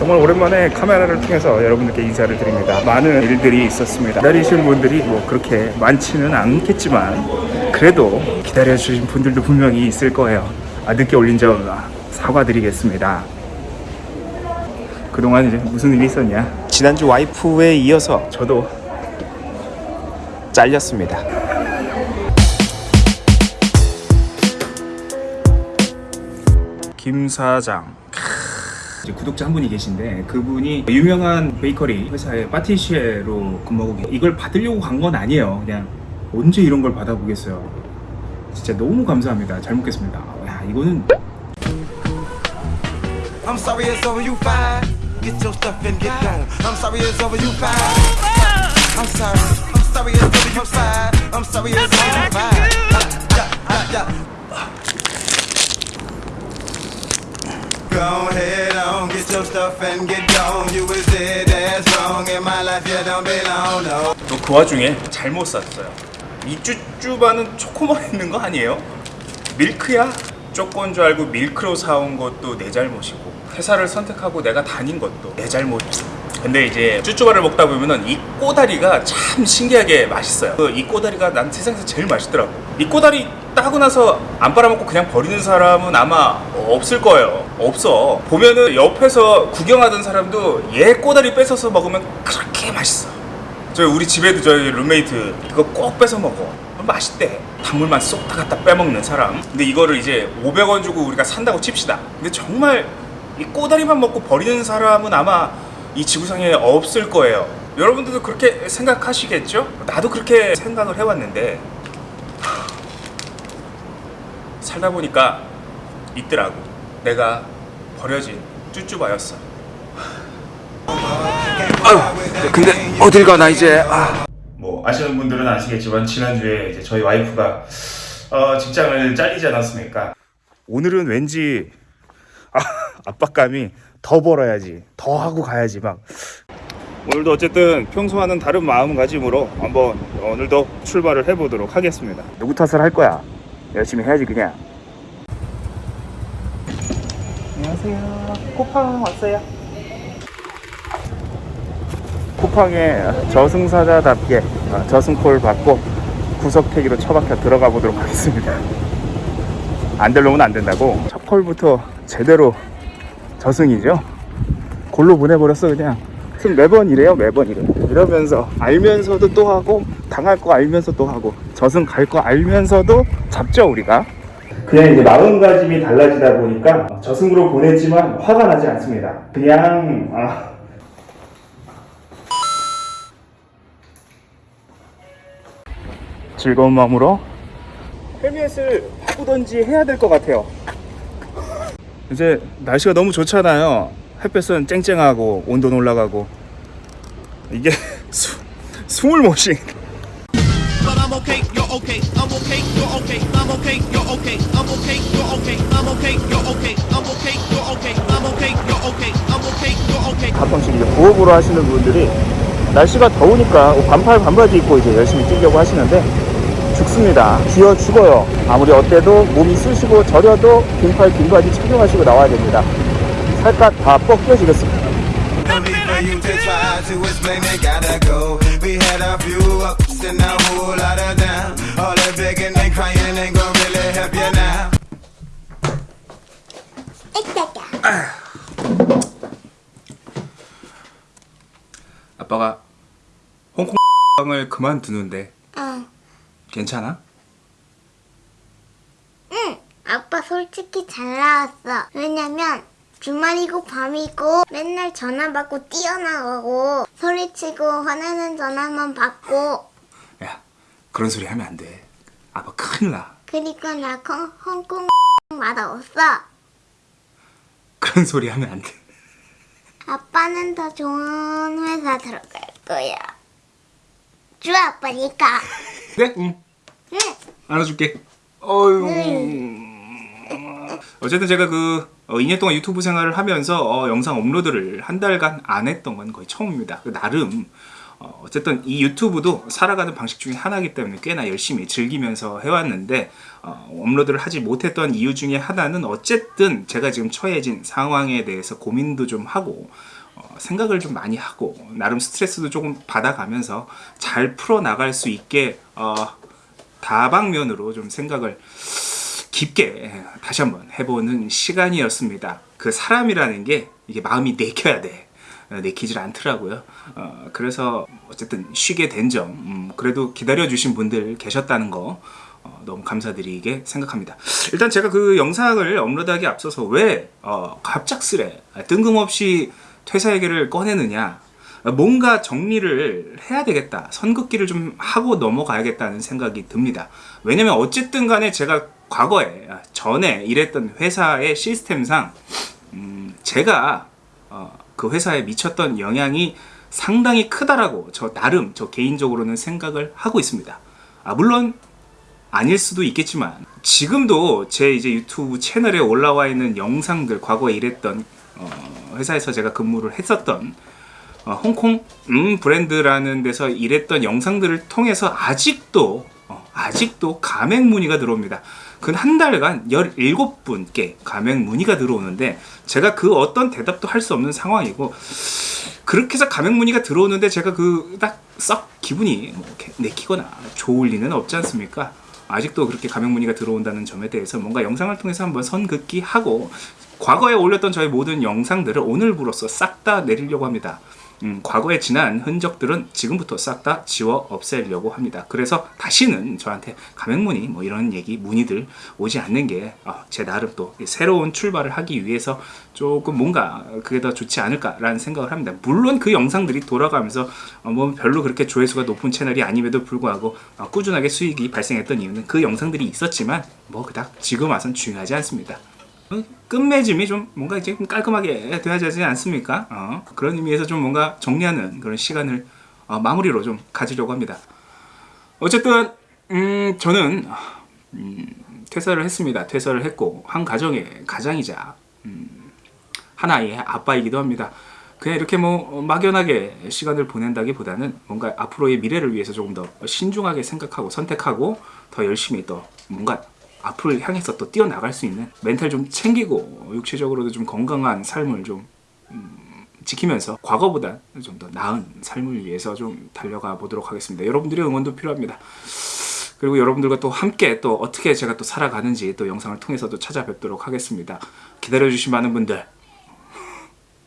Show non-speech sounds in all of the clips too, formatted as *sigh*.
정말 오랜만에 카메라를 통해서 여러분들께 인사를 드립니다. 많은 일들이 있었습니다. 기다리시는 분들이 뭐 그렇게 많지는 않겠지만 그래도 기다려주신 분들도 분명히 있을 거예요. 아, 늦게 올린 점 사과드리겠습니다. 그동안 이제 무슨 일이 있었냐? 지난주 와이프에 이어서 저도 잘렸습니다. 김 사장. 구독자 한 분이 계신데 그분이 유명한 베이커리 회사의 파티시에로 근무하고. 이걸 받으려고 간 건 아니에요. 그냥 언제 이런 걸 받아보겠어요. 진짜 너무 감사합니다. 잘 먹겠습니다. 야 이거는 I'm sorry it's over, you fine. Get your stuff and get gone. I'm sorry it's over, you fine. I'm sorry. I'm sorry it's over, you fine. I'm sorry it's over, you fine. Go ahead on, get your stuff and get gone. You was there, that's wrong. In my life, you don't belong, no. 또그 와중에 잘못 샀어요. 이 쭈쭈바는 초코만 있는 거 아니에요? 밀크야? 쪼꼬인 줄 알고 밀크로 사온 것도 내 잘못이고 회사를 선택하고 내가 다닌 것도 내 잘못. 근데 이제 쭈쭈바를 먹다 보면은 이 꼬다리가 참 신기하게 맛있어요. 그 이 꼬다리가 난 세상에서 제일 맛있더라고. 이 꼬다리 따고 나서 안 빨아먹고 그냥 버리는 사람은 아마 없을 거예요. 없어. 보면은 옆에서 구경하던 사람도 얘 꼬다리 뺏어서 먹으면 그렇게 맛있어. 저희 우리 집에도 저희 룸메이트 이거 꼭 뺏어 먹어 맛있대 단물만 쏙 다 갖다 빼먹는 사람 근데 이거를 이제 500원 주고 우리가 산다고 칩시다 근데 정말 이 꼬다리만 먹고 버리는 사람은 아마 이 지구상에 없을 거예요 여러분들도 그렇게 생각하시겠죠? 나도 그렇게 생각을 해왔는데 하, 살다 보니까 있더라고. 내가 버려진 쭈쭈바였어. 근데 어딜 가나 이제. 아. 뭐 아시는 분들은 아시겠지만 지난주에 이제 저희 와이프가 어, 직장을 잘리지 않았습니까? 오늘은 왠지 아, 압박감이 더 벌어야지 더 하고 가야지 막. 오늘도 어쨌든 평소와는 다른 마음가짐으로 한번 오늘도 출발을 해보도록 하겠습니다. 누구 탓을 할 거야 열심히 해야지 그냥 안녕하세요 코팡 왔어요 쿠팡에 저승사자답게 어, 저승콜 받고 구석태기로 처박혀 들어가 보도록 하겠습니다. 안될 놈은 안 된다고 첫 콜부터 제대로 저승이죠. 골로 보내버렸어 그냥. 지금 매번 이래요 매번 이래. 이러면서 알면서도 또 하고 당할 거 알면서 또 하고 저승 갈 거 알면서도 잡죠 우리가. 그냥 이제 마음가짐이 달라지다 보니까 저승으로 보냈지만 화가 나지 않습니다. 그냥 아, 즐거운 마음으로 헬멧을 바꾸던지 해야 될 것 같아요. 이제 날씨가 너무 좋잖아요. 햇볕은 쨍쨍하고 온도는 올라가고 이게 *laughs* 수, 숨을 못 쉬. But okay, you're okay, I'm okay, you're okay, I'm okay, you're okay, I'm okay, you're okay, I'm okay, you're okay, I'm okay, you're okay. 가끔씩 이제 부업으로 하시는 분들이 날씨가 더우니까 반팔 반바지 입고 이제 열심히 뛰려고 하시는데 죽습니다. 기어 죽어요. 아무리 어때도 몸이 쑤시고 저려도 긴팔 긴 바지 착용하시고 나와야 됩니다. 살갗 다 벗겨지겠습니다. 아빠가 홍콩 을 그만두는데 응. 괜찮아? 응. 아빠 솔직히 잘 나왔어. 왜냐면 주말이고 밤이고 맨날 전화 받고 뛰어나가고 소리치고 화내는 전화만 받고 야 그런 소리 하면 안 돼. 아빠 큰일 나. 그리고 나 콩- 홍콩 맛없어. 그런 소리 하면 안 돼. 아빠는 더 좋은 회사 들어갈 거야. 주 아빠니까. 그래? *laughs* 응. 응. 알아줄게. 어휴. 어쨌든 제가 그 어, 2년 동안 유튜브 생활을 하면서 어, 영상 업로드를 한 달간 안 했던 건 거의 처음입니다. 그 나름 어, 어쨌든 이 유튜브도 살아가는 방식 중에 하나이기 때문에 꽤나 열심히 즐기면서 해왔는데 어, 업로드를 하지 못했던 이유 중에 하나는 어쨌든 제가 지금 처해진 상황에 대해서 고민도 좀 하고 어, 생각을 좀 많이 하고 나름 스트레스도 조금 받아가면서 잘 풀어 나갈 수 있게 어, 다방면으로 좀 생각을 깊게 다시 한번 해보는 시간이었습니다. 그 사람이라는 게 이게 마음이 내켜야 돼. 어, 내키질 않더라고요. 어, 그래서 어쨌든 쉬게 된 점, 음, 그래도 기다려 주신 분들 계셨다는 거 어, 너무 감사드리게 생각합니다. 일단 제가 그 영상을 업로드하기 앞서서 왜 어, 갑작스레 뜬금없이 퇴사 얘기를 꺼내느냐 뭔가 정리를 해야 되겠다. 선긋기를 좀 하고 넘어가야겠다는 생각이 듭니다. 왜냐면 어쨌든 간에 제가 과거에 아, 전에 일했던 회사의 시스템상 음, 제가 어, 그 회사에 미쳤던 영향이 상당히 크다라고 저 나름 저 개인적으로는 생각을 하고 있습니다. 아, 물론 아닐 수도 있겠지만 지금도 제 이제 유튜브 채널에 올라와 있는 영상들 과거에 일했던 어, 회사에서 제가 근무를 했었던 어, 홍콩 음 브랜드라는 데서 일했던 영상들을 통해서 아직도 어, 아직도 가맹 문의가 들어옵니다. 그한 달간 17분께 가맹 문의가 들어오는데 제가 그 어떤 대답도 할 수 없는 상황이고 그렇게 해서 가맹 문의가 들어오는데 제가 그 딱 썩 기분이 뭐 내키거나 좋을 리는 없지 않습니까? 아직도 그렇게 가맹 문의가 들어온다는 점에 대해서 뭔가 영상을 통해서 한번 선긋기 하고 과거에 올렸던 저의 모든 영상들을 오늘부로써 싹 다 내리려고 합니다. 음, 과거에 지난 흔적들은 지금부터 싹 다 지워 없애려고 합니다. 그래서 다시는 저한테 가맹문의 뭐 이런 얘기 문의들 오지 않는 게제 나름 또 새로운 출발을 하기 위해서 조금 뭔가 그게 더 좋지 않을까라는 생각을 합니다. 물론 그 영상들이 돌아가면서 어, 뭐 별로 그렇게 조회수가 높은 채널이 아님에도 불구하고 어, 꾸준하게 수익이 발생했던 이유는 그 영상들이 있었지만 뭐 그닥 지금 와선 중요하지 않습니다. 어, 끝맺음이 좀 뭔가 이제 좀 깔끔하게 돼야 되지 않습니까? 어, 그런 의미에서 좀 뭔가 정리하는 그런 시간을 어, 마무리로 좀 가지려고 합니다. 어쨌든 음, 저는 음, 퇴사를 했습니다. 퇴사를 했고 한 가정의 가장이자 음, 하나의 아빠이기도 합니다. 그냥 이렇게 뭐 막연하게 시간을 보낸다기보다는 뭔가 앞으로의 미래를 위해서 조금 더 신중하게 생각하고 선택하고 더 열심히 또 뭔가 앞을 향해서 또 뛰어나갈 수 있는 멘탈 좀 챙기고 육체적으로도 좀 건강한 삶을 좀 음, 지키면서 과거보다 좀 더 나은 삶을 위해서 좀 달려가 보도록 하겠습니다. 여러분들의 응원도 필요합니다. 그리고 여러분들과 또 함께 또 어떻게 제가 또 살아가는지 또 영상을 통해서도 찾아뵙도록 하겠습니다. 기다려주신 많은 분들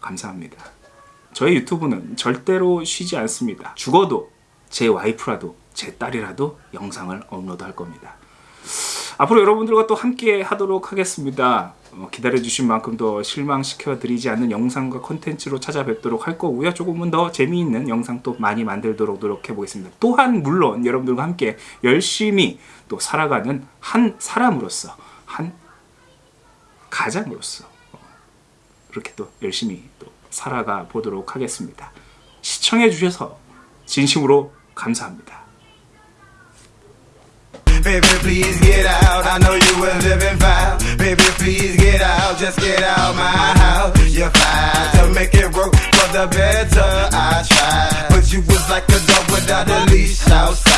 감사합니다. 저의 유튜브는 절대로 쉬지 않습니다. 죽어도 제 와이프라도 제 딸이라도 영상을 업로드 할 겁니다. 앞으로 여러분들과 또 함께 하도록 하겠습니다. 어, 기다려주신 만큼 더 실망시켜 드리지 않는 영상과 컨텐츠로 찾아뵙도록 할 거고요. 조금은 더 재미있는 영상 또 많이 만들도록 노력해 보겠습니다. 또한 물론 여러분들과 함께 열심히 또 살아가는 한 사람으로서 한 가장으로서 어, 그렇게 또 열심히 또 살아가 보도록 하겠습니다. 시청해 주셔서 진심으로 감사합니다. Baby, please get out. I know you were living foul. Baby, please get out. Just get out my house. You're fine to make it work for the better. I tried, but you was like a dog without a leash outside.